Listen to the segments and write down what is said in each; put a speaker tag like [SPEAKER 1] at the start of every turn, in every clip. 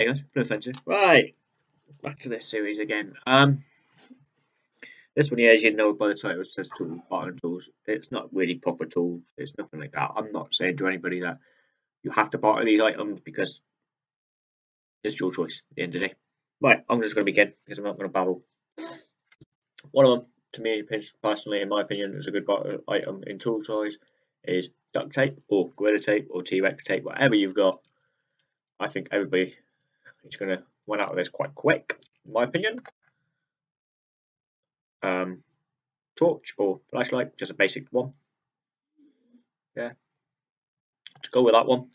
[SPEAKER 1] Hey guys, no offensive. Right, back to this series again. Um, this one here, as you know by the title, it says tools, bottom tools. It's not really proper tools. It's nothing like that. I'm not saying to anybody that you have to barter these items because it's your choice at the end of the day. Right, I'm just going to begin because I'm not going to babble. One of them, to me personally, in my opinion, is a good item in tool size is duct tape or gorilla tape or T-Rex tape, whatever you've got. I think everybody is going to run out of this quite quick, in my opinion um, torch or flashlight, just a basic one. Yeah, to go with that one.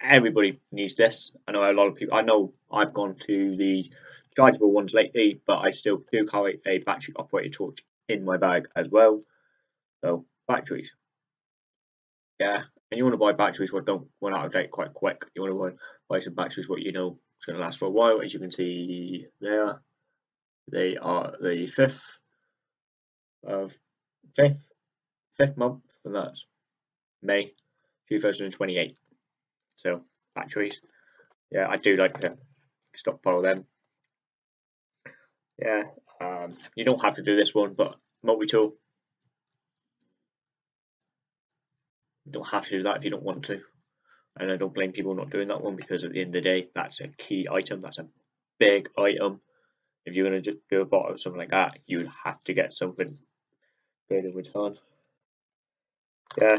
[SPEAKER 1] Everybody needs this. I know a lot of people. I know I've gone to the chargeable ones lately, but I still do carry a battery operated torch in my bag as well. So batteries, yeah. And you want to buy batteries what don't run out of date quite quick. You want to buy, some batteries what you know it's going to last for a while, as you can see there. They are the fifth of fifth fifth month, and that's May 2028. So batteries, yeah, I do like to stockpile them. Yeah, um, you don't have to do this one, but multi-tool, you don't have to do that if you don't want to. And I don't blame people not doing that one because at the end of the day, that's a key item. That's a big item if you're going to just do a bot or something like that, you would have to get something in return. Yeah,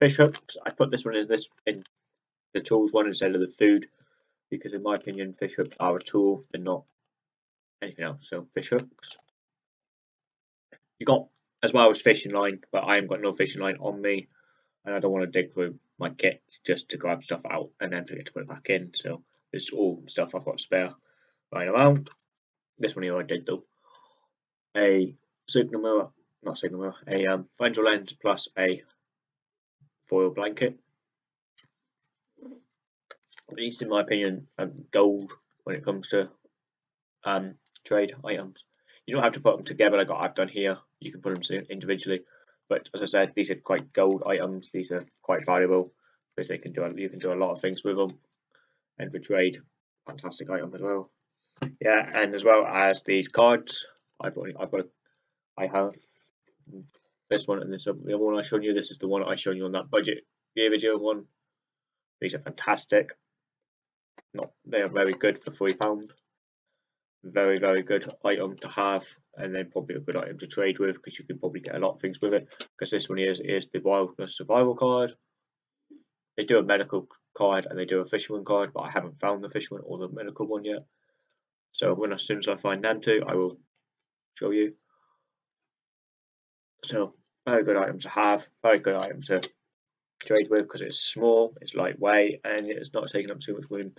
[SPEAKER 1] fish hooks. I put this one in this in the tools one instead of the food because, in my opinion, fish hooks are a tool. They're not anything else. So fish hooks. You got as well as fishing line, but I haven't got no fishing line on me, and I don't want to dig through my kit just to grab stuff out and then forget to put it back in. So is all stuff I've got spare lying around. This one here I did though. A signal mirror, not signal mirror, a um, lens plus a foil blanket. These, in my opinion, are gold when it comes to um, trade items. You don't have to put them together like I've done here. You can put them individually. But as I said, these are quite gold items. These are quite valuable because they can do you can do a lot of things with them. And for trade, fantastic item as well. Yeah, and as well as these cards, I've only, I've got, I have this one and this the other one I showed you. This is the one I showed you on that budget video one. These are fantastic. Not they are very good for three pound. Very very good item to have, and then probably a good item to trade with because you can probably get a lot of things with it. Because this one is is the wilderness survival card. They do a medical card and they do a fisherman card, but I haven't found the fisherman or the medical one yet. So when as soon as I find them two, I will show you. So very good item to have, very good item to trade with because it's small, it's lightweight, and it's not taking up too much room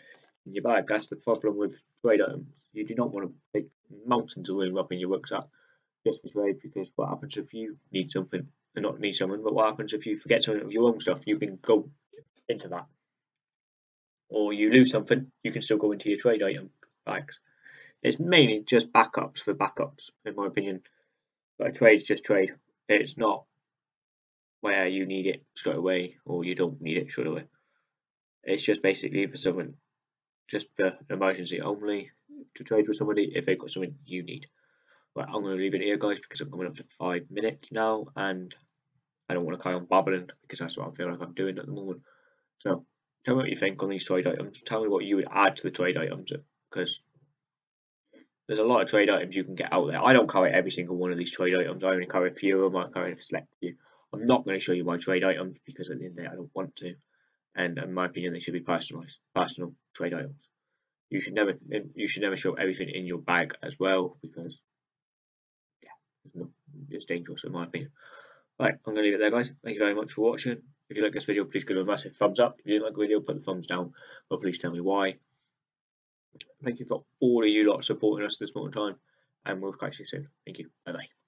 [SPEAKER 1] in your bag. That's the problem with trade items. You do not want to take mountains of up in your rucksack just for trade because what happens if you need something and not need something, but what happens if you forget something of your own stuff? You can go into that. Or you lose something, you can still go into your trade item bags. It's mainly just backups for backups, in my opinion. But a trade's just trade. It's not where you need it straight away or you don't need it straight away. It's just basically for someone, just for emergency only to trade with somebody if they've got something you need. But I'm going to leave it here, guys, because I'm coming up to five minutes now and I don't want to carry on babbling because that's what I feel like I'm doing at the moment. So tell me what you think on these trade items. Tell me what you would add to the trade items because there's a lot of trade items you can get out there. I don't carry every single one of these trade items. I only carry a few of them. I carry a select few. I'm not going to show you my trade items because at the end of the day, I don't want to. And in my opinion, they should be personalized, personal trade items. You should never, you should never show everything in your bag as well because, yeah, it's, not, it's dangerous in my opinion. Right, I'm to leave it there, guys. Thank you very much for watching. If you like this video, please give it a massive thumbs up. If you didn't like the video, put the thumbs down, but please tell me why. Thank you for all of you lot supporting us this morning in time, and we'll catch you soon. Thank you. Bye bye.